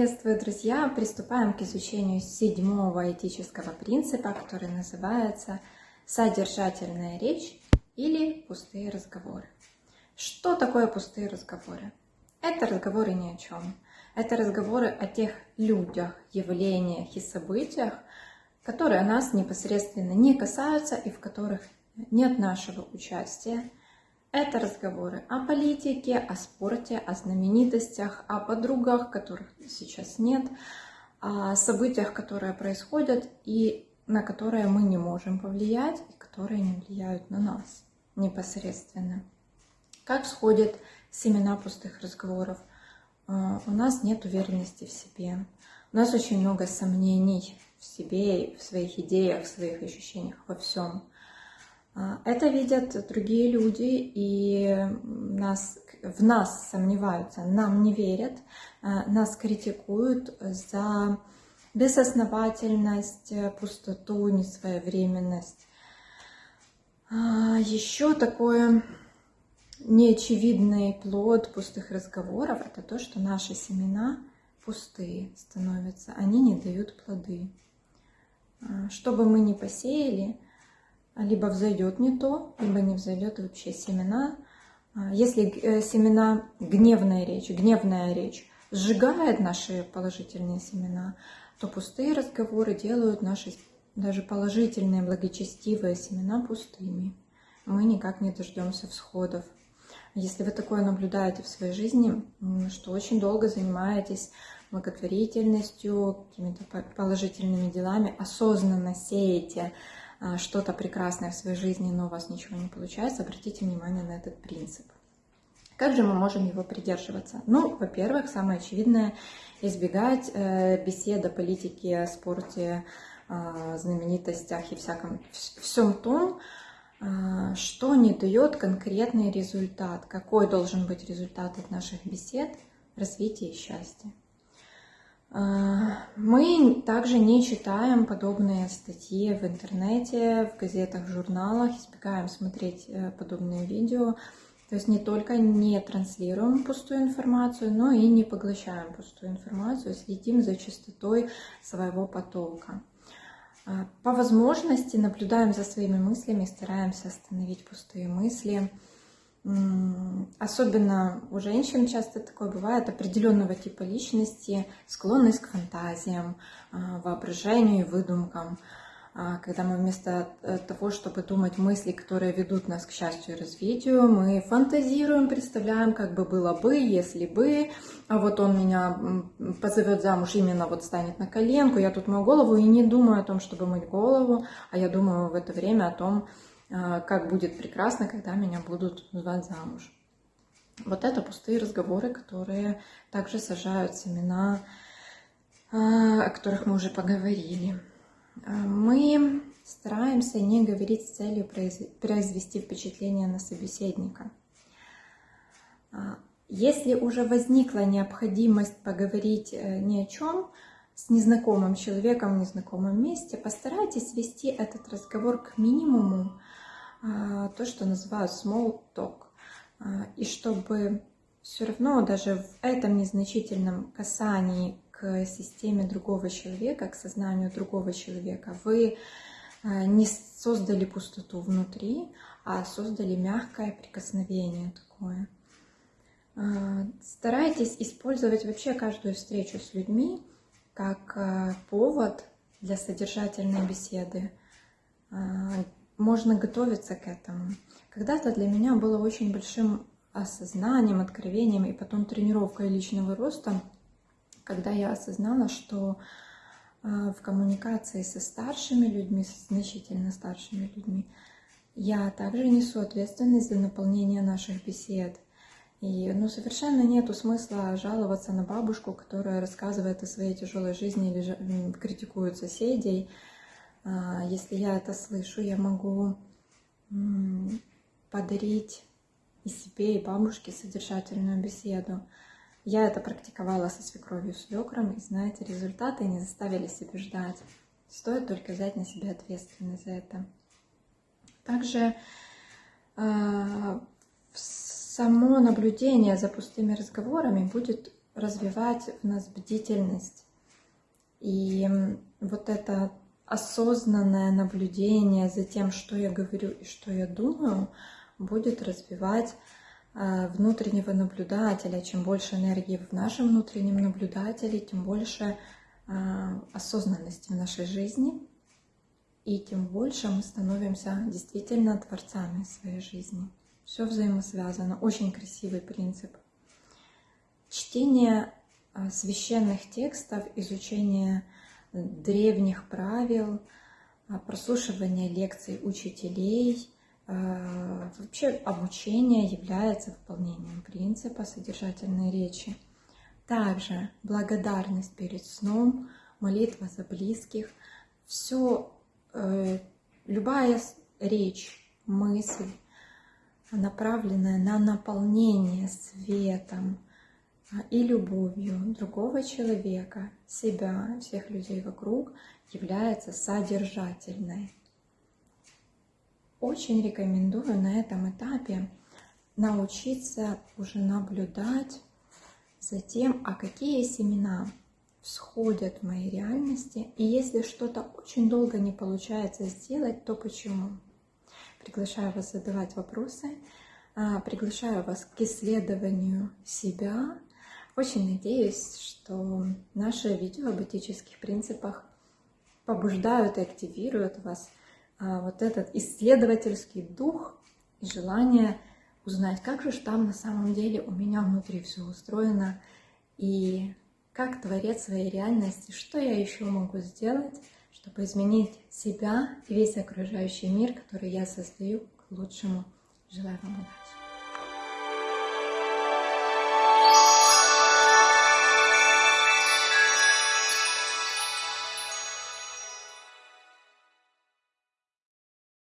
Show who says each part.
Speaker 1: Приветствую, друзья! Приступаем к изучению седьмого этического принципа, который называется «Содержательная речь» или «Пустые разговоры». Что такое пустые разговоры? Это разговоры ни о чем. Это разговоры о тех людях, явлениях и событиях, которые нас непосредственно не касаются и в которых нет нашего участия – это разговоры о политике, о спорте, о знаменитостях, о подругах, которых сейчас нет, о событиях, которые происходят и на которые мы не можем повлиять, и которые не влияют на нас непосредственно. Как сходят семена пустых разговоров? А, у нас нет уверенности в себе. У нас очень много сомнений в себе, в своих идеях, в своих ощущениях, во всем. А, это видят другие люди и нас, в нас сомневаются, нам не верят, а, нас критикуют за безосновательность, пустоту, несвоевременность. А, Еще такое неочевидный плод пустых разговоров – это то, что наши семена пустые становятся, они не дают плоды. Что бы мы ни посеяли – либо взойдет не то, либо не взойдет вообще семена. А, если э, семена, гневная речь, гневная речь сжигает наши положительные семена, то пустые разговоры делают наши даже положительные, благочестивые семена пустыми. Мы никак не дождемся всходов. Если вы такое наблюдаете в своей жизни, что очень долго занимаетесь благотворительностью, какими-то положительными делами, осознанно сеете что-то прекрасное в своей жизни, но у вас ничего не получается, обратите внимание на этот принцип. Как же мы можем его придерживаться? Ну, во-первых, самое очевидное – избегать э, бесед о политике, спорте, э, знаменитостях и всяком, всем том, э, что не дает конкретный результат. Какой должен быть результат от наших бесед? Развитие и счастье. А, мы также не читаем подобные статьи в интернете, в газетах, в журналах, избегаем смотреть э, подобные видео. То есть не только не транслируем пустую информацию, но и не поглощаем пустую информацию, следим за частотой своего потока. А, по возможности наблюдаем за своими мыслями, стараемся остановить пустые мысли – Особенно у женщин часто такое бывает, определенного типа личности, склонность к фантазиям, а, воображению и выдумкам. А, когда мы вместо э, того, чтобы думать мысли, которые ведут нас к счастью и развитию, мы фантазируем, представляем, как бы было бы, если бы, а вот он меня позовет замуж, именно вот станет на коленку, я тут мою голову и не думаю о том, чтобы мыть голову, а я думаю в это время о том, как будет прекрасно, когда меня будут звать замуж. Вот это пустые разговоры, которые также сажают семена, а, о которых мы уже поговорили. А, мы стараемся не говорить с целью произвести впечатление на собеседника. Если уже возникла необходимость поговорить э, ни о чем с незнакомым человеком в незнакомом месте, постарайтесь свести этот разговор к минимуму, а, то, что называют small talk. А, и чтобы все равно даже в этом незначительном касании к системе другого человека, к сознанию другого человека, вы а, не создали пустоту внутри, а создали мягкое прикосновение такое. Старайтесь использовать вообще каждую встречу с людьми как повод для содержательной беседы, можно готовиться к этому. Когда-то для меня было очень большим осознанием, откровением и потом тренировкой личного роста, когда я осознала, что а, в коммуникации со старшими людьми, с значительно старшими людьми, я также несу ответственность за наполнение наших бесед. И ну, совершенно нету смысла жаловаться на бабушку, которая рассказывает о своей тяжелой жизни или критикует соседей, если я это слышу, я могу подарить и себе, и бабушке содержательную беседу. Я это практиковала со свекровью свекром, и знаете, результаты не заставили себя ждать. Стоит только взять на себя ответственность за это. Также э, само наблюдение за пустыми разговорами будет развивать в нас бдительность. И вот это осознанное наблюдение за тем, что я говорю и что я думаю, будет развивать э, внутреннего наблюдателя. Чем больше энергии в нашем внутреннем наблюдателе, тем больше э, осознанности в нашей жизни, и тем больше мы становимся действительно творцами своей жизни. Все взаимосвязано. Очень красивый принцип. Чтение э, священных текстов, изучение древних правил, прослушивание лекций учителей – Э, вообще обучение является выполнением принципа содержательной речи. Также благодарность перед сном, молитва за близких, все, э, любая речь, мысль, направленная на наполнение светом а, и любовью другого человека, себя, всех людей вокруг, является содержательной. Очень рекомендую на этом этапе научиться уже наблюдать за тем, а какие семена всходят в моей реальности, и если что-то очень долго не получается сделать, то почему? Приглашаю вас задавать вопросы, а, приглашаю вас к исследованию себя. Очень надеюсь, что наши видео об этических принципах побуждают и активируют вас а, вот этот исследовательский дух и желание узнать, как же там на самом деле у меня внутри все устроено, и как творец своей реальности, что я еще могу сделать, чтобы изменить себя и весь окружающий мир, который я создаю к лучшему. Желаю вам удачи!